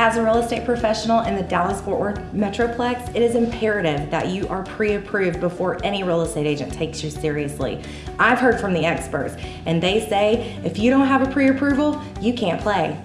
As a real estate professional in the Dallas Fort Worth Metroplex, it is imperative that you are pre approved before any real estate agent takes you seriously. I've heard from the experts, and they say if you don't have a pre approval, you can't play.